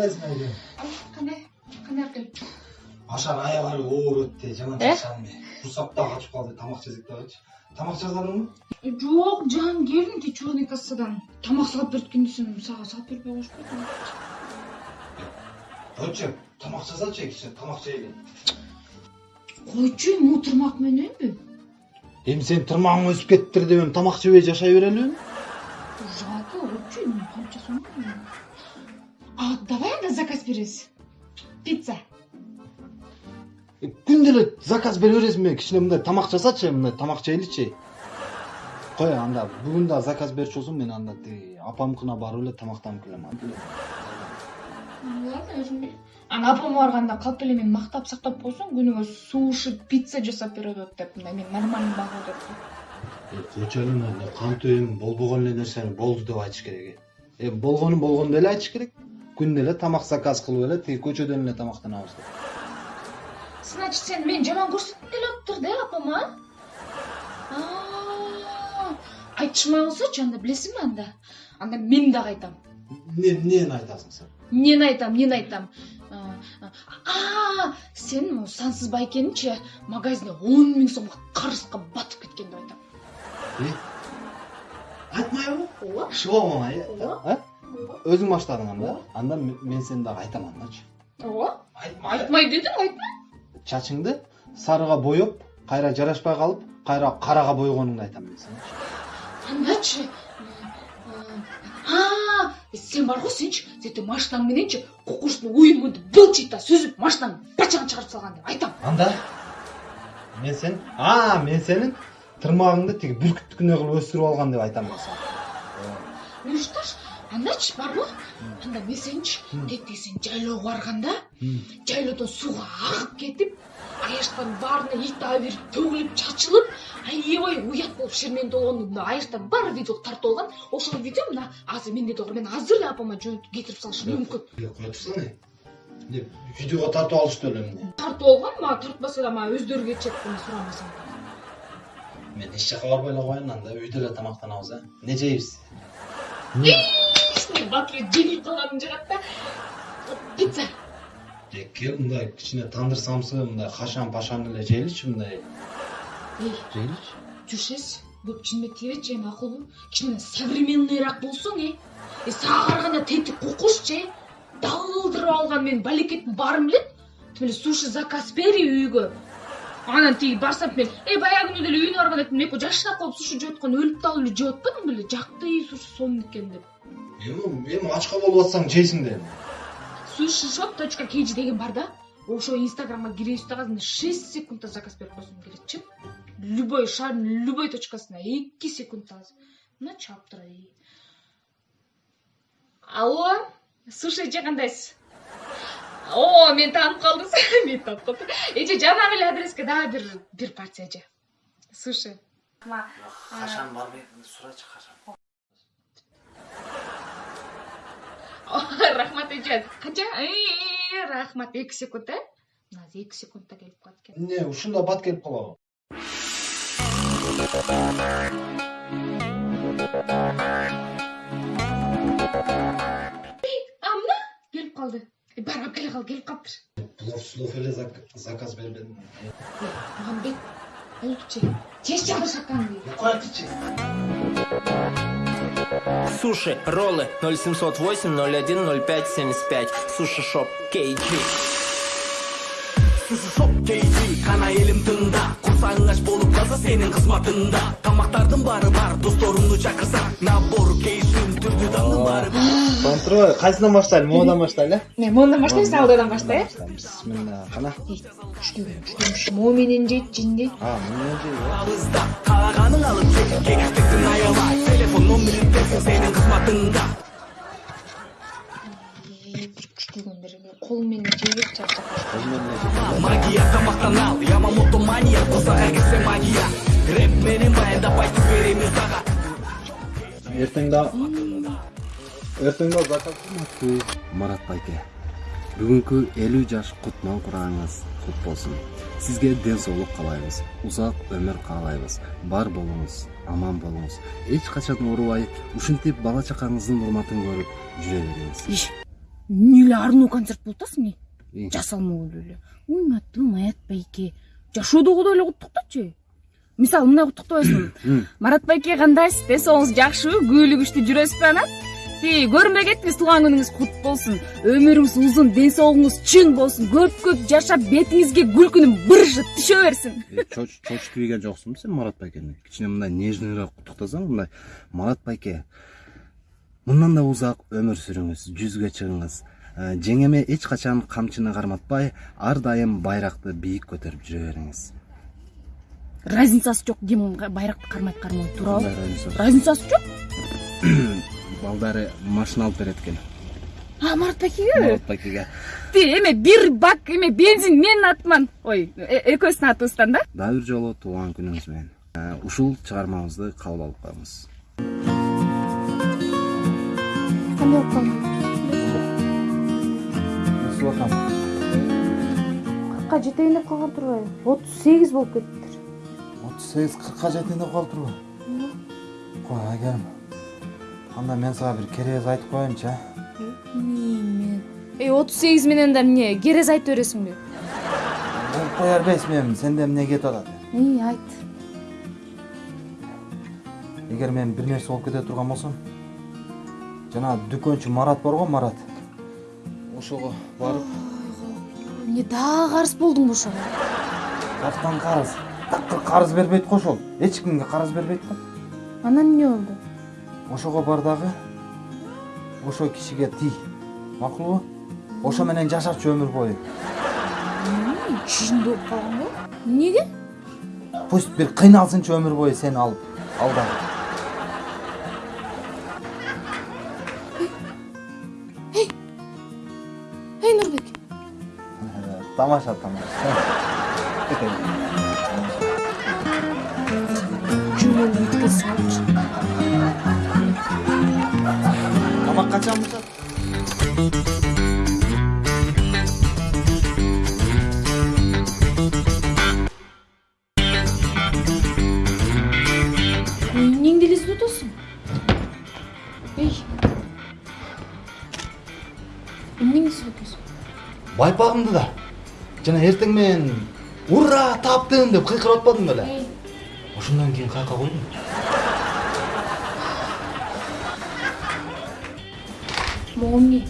кандайсың айке кандай кандай экен ашар аябары оор өттү жаман курсак да качып калды тамак жесек дагычы тамак жазарыңбы жок жан келдим тиги черный кассадан тамак салып берип десем сага салып бербей коюшпайбы койчу тамак жазачы кичине тамак жейли койчу эми бул турмак мененби эми сенин тырмагың өсүп кетиптир деп эми тамак жебей жашай берелиби жалко койчу эми кантип жасайм а давай анда заказ беребиз пицца. Күндө эле заказ бере бересиңби кичине мындай тамак жасачы мындай тамак жейличи кой анда бүгүн дагы заказ берчү болсоң мен анда тиги апамкына барып эле тамактанып келем ладно өзүм ана апама барганда калп эле мени мактап сактап койсоң күнүгө суши пицца жасап берет деп мындай мен нормальный багуу деп. Койчу эле мына кантип эми болбогон эле нерсени болду деп айтыш керек э. Болгонун болгондой эле айтыш керек. Күндө эле тамак заказ кылып эле тиги көчөдөн эле тамактанабыз деп значит сен мени жаман көрсөткүң келип атыптыр да апама айтышмай койсочу анда билесиңби анда анда мен дагы айтам эмнени айтасың сен эмнени айтам эмнени айтам а сен могу сансыз байкеничи магазине он миң сомго карызга батып кеткен деп айтам айтмайбы ооба Ооба. Өзүң баштадың анда анда мен сени дагы айтам андачы ооба айтма айтмай дедим айтмай чачыңды сарыга боеп кайра жарашпай калып кайра карага бойгонуңду айтам мен сенечи андачы а сен барго сенчи сентип машинаң мененчи кукурузный уюмунду былчыйта сүзүп машинаңды бачагын чыгарып салган деп айтам анда мен сен а мен сенин тырмагыңды тиги бүркүттүкүндөй кылып өстүрүп алган деп айтам мен сага ну что ж андачы барбы анда мен сеничи тетиги сен жайлоого барганда жайлоодон сууга агып кетип аяштардын баарына ит абирип төгүлүп чачылып аябай уят болуп шермендүү болгону мына баары видеого тартып алган ошол видео мына азыр менде да бар мен азыр эле апама жөнөтүп кетирип салышым мүмкүн эмне видеого тартып алышты эмне тартып алган мага тартпаса да мага өздөрү кетишет сурамасаң мен эч жака барбай эле коеюн анда үйдө эле тамактанабыз э эмне жейбиз батыр жеңилип калганым жагат да пицца Же, кел мындай кичине тандыр самсы мындай кашан пашан эле жейличи мындай. Эй жейличи жүрсөз көп чынымен тийбечи эми акылбы кичине современныйраак болсоң э э сага караганда тетик кукушчу э далдырып алган менин балекеттин баарым билет тим эле суши заказ бери үйгө анан тиги барсам мен эй баягы күнү деле үйүнө барганда айттым экөө жашнап коюп суши жеп аткан өлүп далып эле жеп атпадың беле жакты суши сонун экен деп. Эми эми ачка болуп атсаң жейсиң да эми суши shop точка kg деген бар да ошол инстаграмга киресиз дагы мына шесть секундда заказ берип койсоң келетчи любой шаардын любой точкасына эки секундта мына чаптыра алло суши эже кандайсыз о мени таанып калдыңыз мени таанып калды эже жанагы эле адреске дагы бир бир порция эже. Суши качан барбай сурачы качан эже канча Э, рахмат эки секунд э? Мына азыр эки секундда келип калат экен эмне ушунда бат келип калабы а мына келип калды Э, бара алып келе кал келип калыптыр плов слов зак- заказ мамбет болдучу тез шакаңды коетичи Суши, роллы 0708 01 05 75 Суши шоп KG суши шоп кейжи кана элим тыңда курсагың ач болуп калса сенин кызматыңда тамактардын баары бар досторуңду чакырсаң набор кейшин түрдүү дандын баары бар контроль кайсынан баштайлы могудан баштайлы э мен моундан баштайбыз саудадан баштай э бисмилла кана күчтүүгөн күчтүүмүш мо менен жейт жинди а мына жей абызда кааганың алып телефон чарчап магия тамактан ал ямамото мания магия рэп менен баяндап айтып эртең да эртең да кылмакчы марат байке бүгүнкү элүү жаш кутман курагыңыз кут болсун сизге ден соолук каалайбыз узак өмүр каалайбыз бар болуңуз аман болуңуз эч качан оорубай ушинтип бала чакаңыздын урматын көрүп жүрө бериңиз эмне эле арноо концерт болуп атасың э И, жасалмалуу эле уйматтым аят байке. Жашоодогудой эле куттуктачы мисалы мындай куттуктабайсыңбы марат байке кандайсыз ден соолугуңуз жакшыбы күбөлүк күчтүү жүрөсүзбү анан тиги көрүнбөй кетиңиз туулган күнүңүз кут болсун өмүрүңүз узун ден соолугуңуз чың болсун көп көп жашап бетиңизге күлкүнүн быржы түшө берсин э, чоч чочуп ийген жоксуңбу сен марат байкени кичине мындай нежныйраак куттуктасаң мындай марат байке. Мындан да узак өмүр сүрүңүз жүзгө чыгыңыз Э, жеңеме эч качан камчыны карматпай ар дайым байракты бийик көтөрүп жүрө бериңиз разницасы байракты кармайт кармабайт туурабы Кандай разница? разницасы жок балдары машина алып берет экен а марат байкеге марат байкеге ти эме бир бак эме бензин менин атыман ой экөөбүздүн атыбыздан да дагы бир жолу туулган күнүңүз менен ушул чыгармабызды кабыл алып коюңуз кандай болуп калдың Насып атам. кыркка жетейин деп калган турбайбы отуз сегиз болуп кетиптир отуз сегиз кыркка жетейин деп калыптырбы кой айгерим анда мен сага бир керез айтып коеюнчу эмне эй отуз сегиз менен да эмне керез айтып бересиңби болуп кое бербейсиңби эми сенде эмне кетип атат эй айт эгер мен бир нерсе болуп кете турган болсом жанагы дүкөнчү марат бар го марат ошого барып эмне дагы карыз болдуңбу ошого каяктан карыз такыр карыз бербейт го ошол эч кимге карыз бербейт го анан эмне болду ошого бар дагы ошол кишиге тий макулбу ошо менен жашачы өмүр бою чынды болуп калганбы эмнеге пусть бир кыйналсынчы өмүр бою сени алып алда эй нурбек. Тамаша тамаша. Эле издеп атасың эй эмнеңди издеп атасың байпагымды да жана эртең менен ура таптым деп кыйкырып атпадым беле эй ошондон кийин каяка койдум могу эмне